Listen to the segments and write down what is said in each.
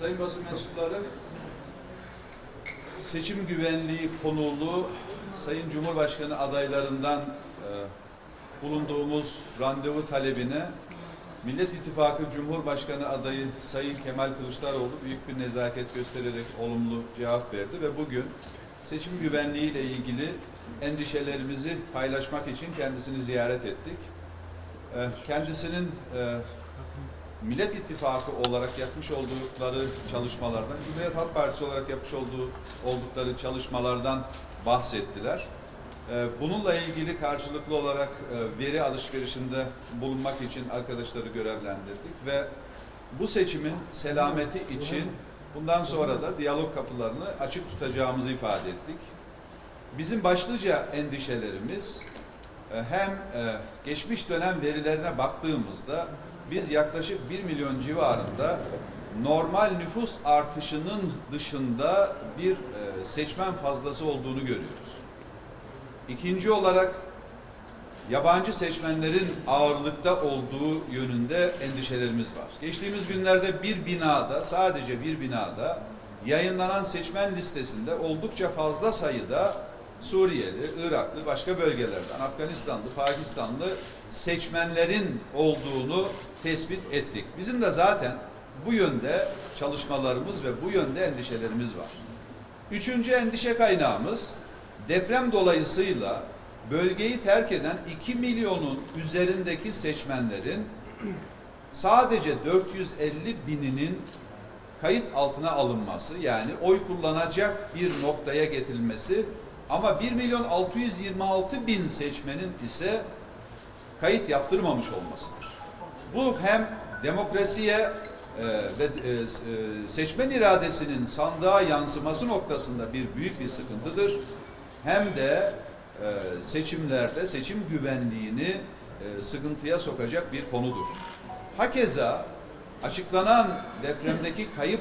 Sayın basın mensupları, seçim güvenliği konulu Sayın Cumhurbaşkanı adaylarından e, bulunduğumuz randevu talebine Millet İttifakı Cumhurbaşkanı adayı Sayın Kemal Kılıçdaroğlu büyük bir nezaket göstererek olumlu cevap verdi ve bugün seçim güvenliği ile ilgili endişelerimizi paylaşmak için kendisini ziyaret ettik. E, Kendisinin e, Millet İttifakı olarak yapmış oldukları çalışmalardan, Cumhuriyet Halk Partisi olarak yapmış olduğu oldukları çalışmalardan bahsettiler. Ee, Bununla ilgili karşılıklı olarak e, veri alışverişinde bulunmak için arkadaşları görevlendirdik ve bu seçimin selameti için bundan sonra da diyalog kapılarını açık tutacağımızı ifade ettik. Bizim başlıca endişelerimiz hem e, geçmiş dönem verilerine baktığımızda biz yaklaşık 1 milyon civarında normal nüfus artışının dışında bir e, seçmen fazlası olduğunu görüyoruz. İkinci olarak yabancı seçmenlerin ağırlıkta olduğu yönünde endişelerimiz var. Geçtiğimiz günlerde bir binada, sadece bir binada yayınlanan seçmen listesinde oldukça fazla sayıda Suriyeli, Iraklı, başka bölgelerden, Afganistanlı, Pakistanlı seçmenlerin olduğunu tespit ettik. Bizim de zaten bu yönde çalışmalarımız ve bu yönde endişelerimiz var. Üçüncü endişe kaynağımız deprem dolayısıyla bölgeyi terk eden 2 milyonun üzerindeki seçmenlerin sadece 450 bininin kayıt altına alınması yani oy kullanacak bir noktaya getirilmesi ama 1 milyon 626 bin seçmenin ise kayıt yaptırmamış olmasıdır. Bu hem demokrasiye e, ve e, e, seçmen iradesinin sandığa yansıması noktasında bir büyük bir sıkıntıdır. Hem de seçimlerde seçim güvenliğini sıkıntıya sokacak bir konudur. Hakeza açıklanan depremdeki kayıp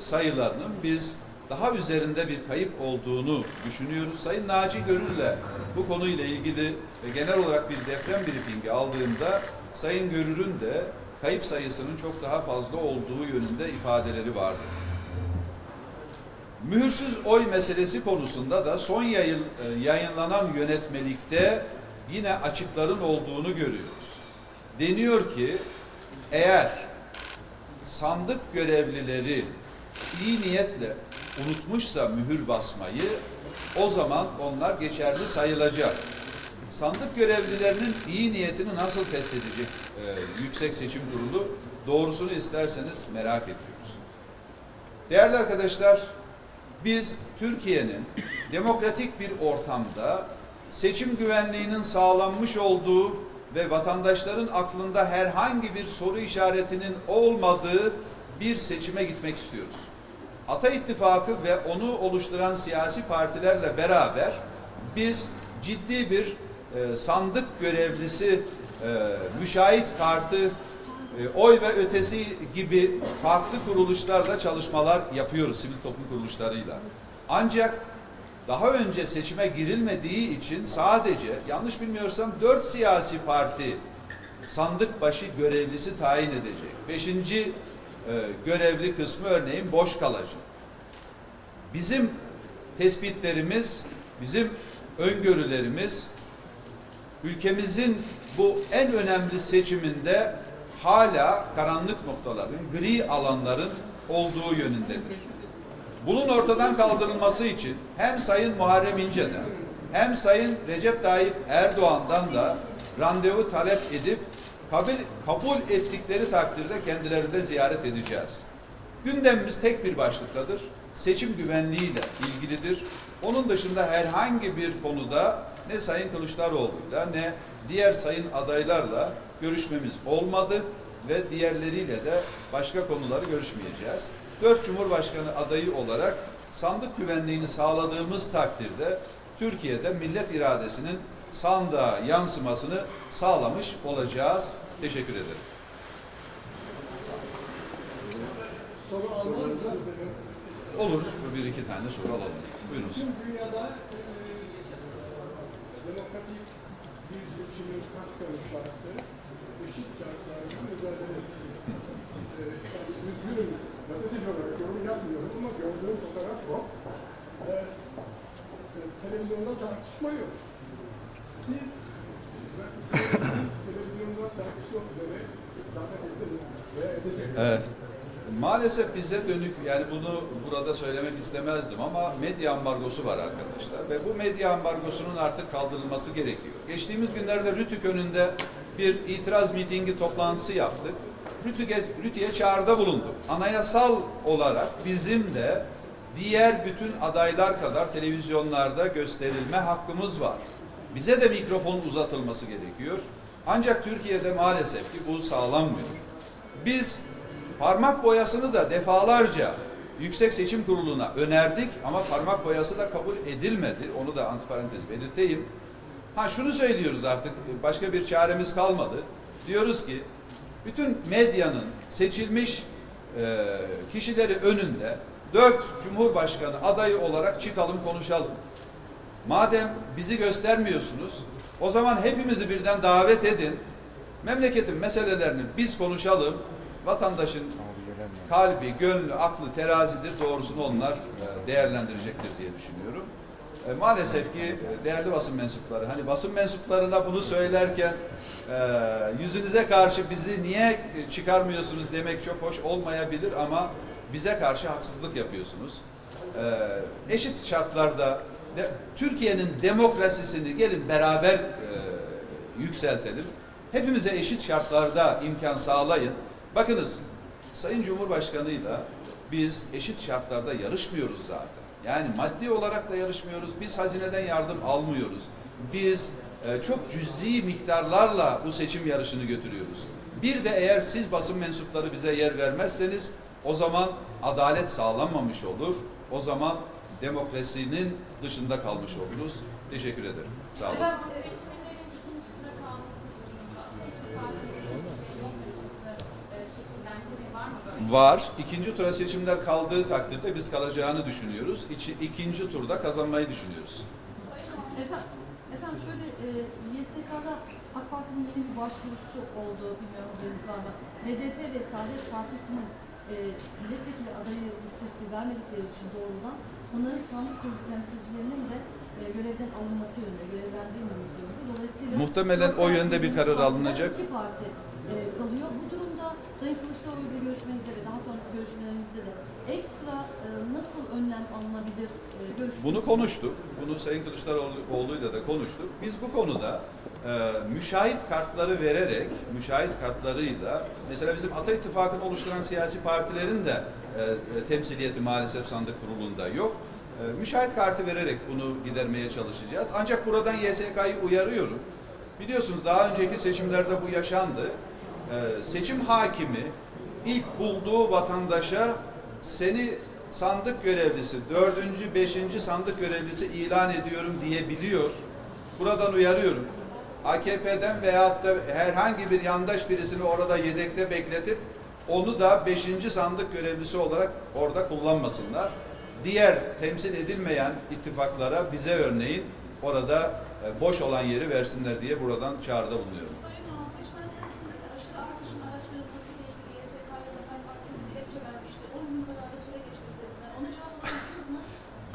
sayılarının biz daha üzerinde bir kayıp olduğunu düşünüyoruz. Sayın Naci Görür'le bu konuyla ilgili e, genel olarak bir deprem briefingi aldığımda Sayın Görür'ün de kayıp sayısının çok daha fazla olduğu yönünde ifadeleri vardı. Mühürsüz oy meselesi konusunda da son yayın, e, yayınlanan yönetmelikte yine açıkların olduğunu görüyoruz. Deniyor ki eğer sandık görevlileri iyi niyetle unutmuşsa mühür basmayı o zaman onlar geçerli sayılacak. Sandık görevlilerinin iyi niyetini nasıl test edecek e, Yüksek Seçim Kurulu? Doğrusunu isterseniz merak ediyoruz. Değerli arkadaşlar, biz Türkiye'nin demokratik bir ortamda seçim güvenliğinin sağlanmış olduğu ve vatandaşların aklında herhangi bir soru işaretinin olmadığı bir seçime gitmek istiyoruz. Ata İttifakı ve onu oluşturan siyasi partilerle beraber biz ciddi bir e, sandık görevlisi, e, müşahit kartı, e, oy ve ötesi gibi farklı kuruluşlarla çalışmalar yapıyoruz sivil toplum kuruluşlarıyla. Ancak daha önce seçime girilmediği için sadece yanlış bilmiyorsam dört siyasi parti sandık başı görevlisi tayin edecek. Beşinci e, görevli kısmı örneğin boş kalacak. Bizim tespitlerimiz, bizim öngörülerimiz ülkemizin bu en önemli seçiminde hala karanlık noktaların, gri alanların olduğu yönündedir. Bunun ortadan kaldırılması için hem Sayın Muharrem İnce'den hem Sayın Recep Tayyip Erdoğan'dan da randevu talep edip kabul, kabul ettikleri takdirde kendilerini de ziyaret edeceğiz. Gündemimiz tek bir başlıktadır. Seçim güvenliğiyle ilgilidir. Onun dışında herhangi bir konuda ne Sayın Kılıçdaroğlu'yla ne diğer sayın adaylarla görüşmemiz olmadı ve diğerleriyle de başka konuları görüşmeyeceğiz. Dört Cumhurbaşkanı adayı olarak sandık güvenliğini sağladığımız takdirde Türkiye'de millet iradesinin sandığa yansımasını sağlamış olacağız. Teşekkür ederim. Olur. Bir iki tane soru alalım. Buyurunuz. Tüm dünyada e, demokratik bir seçimin kapsamı şartları eşit şartlarda mücadele ediyor. E, yani gazeteci olarak gördüğüm fotoğraf o. E, televizyonda tartışma yok. Maalesef bize dönük yani bunu burada söylemek istemezdim ama medya ambargosu var arkadaşlar ve bu medya ambargosunun artık kaldırılması gerekiyor. Geçtiğimiz günlerde Rütük önünde bir itiraz mitingi toplantısı yaptık. Rütük'e, Rütük'e çağrıda bulunduk. Anayasal olarak bizim de diğer bütün adaylar kadar televizyonlarda gösterilme hakkımız var. Bize de mikrofon uzatılması gerekiyor. Ancak Türkiye'de maalesef ki bu sağlanmıyor. Biz parmak boyasını da defalarca Yüksek Seçim Kurulu'na önerdik ama parmak boyası da kabul edilmedi. Onu da antiparantez belirteyim. Ha şunu söylüyoruz artık başka bir çaremiz kalmadı. Diyoruz ki bütün medyanın seçilmiş e, kişileri önünde dört Cumhurbaşkanı adayı olarak çıkalım konuşalım. Madem bizi göstermiyorsunuz, o zaman hepimizi birden davet edin. Memleketin meselelerini biz konuşalım. Vatandaşın kalbi, gönlü, aklı terazidir. Doğrusunu onlar e, değerlendirecektir diye düşünüyorum. E, Maalesef ki e, değerli basın mensupları, hani basın mensuplarına bunu söylerken e, yüzünüze karşı bizi niye çıkarmıyorsunuz demek çok hoş olmayabilir ama bize karşı haksızlık yapıyorsunuz. Eşit şartlarda de- Türkiye'nin demokrasisini gelin beraber e, yükseltelim. Hepimize eşit şartlarda imkan sağlayın. Bakınız Sayın Cumhurbaşkanı'yla biz eşit şartlarda yarışmıyoruz zaten. Yani maddi olarak da yarışmıyoruz. Biz hazineden yardım almıyoruz. Biz e, çok cüzi miktarlarla bu seçim yarışını götürüyoruz. Bir de eğer siz basın mensupları bize yer vermezseniz o zaman adalet sağlanmamış olur. O zaman demokrasinin dışında kalmış oluruz. Teşekkür ederim. Sağ olun. Var. İkinci tura seçimler kaldığı takdirde biz kalacağını düşünüyoruz. İçi, ikinci turda kazanmayı düşünüyoruz. Efendim, efendim şöyle e, YSK'da AK Parti'nin yeni bir başvurusu oldu. Bilmiyorum haberiniz var mı? HDP ve Saadet Partisi'nin e, milletvekili adayı listesi vermedikleri için doğrudan onların sandık kurulu temsilcilerinin de e, görevden alınması yönünde, görevlendirilmemesi yönünde. Dolayısıyla Muhtemelen o yönde bir karar alınacak. İki parti e, kalıyor. Bu durumda Sayın Kılıçdaroğlu ile görüşmenizde ve daha sonraki görüşmelerinizde de ekstra e, nasıl önlem alınabilir e? Bunu konuştuk. Bunu Sayın Kılıçdaroğlu'yla da konuştuk. Biz bu konuda e, müşahit kartları vererek, müşahit kartlarıyla mesela bizim Ata İttifakı'nı oluşturan siyasi partilerin de e, e, temsiliyeti maalesef sandık kurulunda yok. E, müşahit kartı vererek bunu gidermeye çalışacağız. Ancak buradan YSK'yı uyarıyorum. Biliyorsunuz daha önceki seçimlerde bu yaşandı. Ee, seçim hakimi ilk bulduğu vatandaşa seni sandık görevlisi, dördüncü, beşinci sandık görevlisi ilan ediyorum diyebiliyor. Buradan uyarıyorum. AKP'den veyahut da herhangi bir yandaş birisini orada yedekte bekletip onu da beşinci sandık görevlisi olarak orada kullanmasınlar. Diğer temsil edilmeyen ittifaklara bize örneğin orada e, boş olan yeri versinler diye buradan çağrıda bulunuyorum. Sayın Doğan, seçmen sayısındaki aşırı artışın araştırılmasıyla ilgili YSK'ya Zafer Partisi bir dilekçe vermişti. 10 gün kadar da süre geçti üzerinden. Ona cevap alamadınız mı?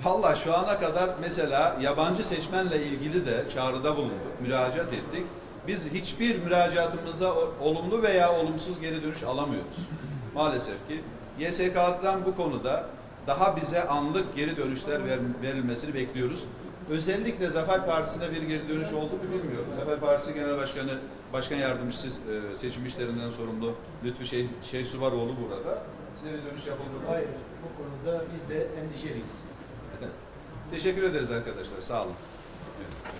Valla şu ana kadar mesela yabancı seçmenle ilgili de çağrıda bulunduk, müracaat ettik. Biz hiçbir müracaatımıza olumlu veya olumsuz geri dönüş alamıyoruz. Maalesef ki YSK'dan bu konuda daha bize anlık geri dönüşler ver- verilmesini bekliyoruz. Özellikle Zafer Partisi'ne bir geri dönüş oldu mu bilmiyorum. Zafer Partisi Genel Başkanı, Başkan Yardımcısı e, seçim işlerinden sorumlu Lütfü Şey, şey Suvaroğlu burada. Size bir dönüş yapıldı mı? Hayır, bu konuda biz de endişeliyiz. Teşekkür ederiz arkadaşlar. Sağ olun. Evet.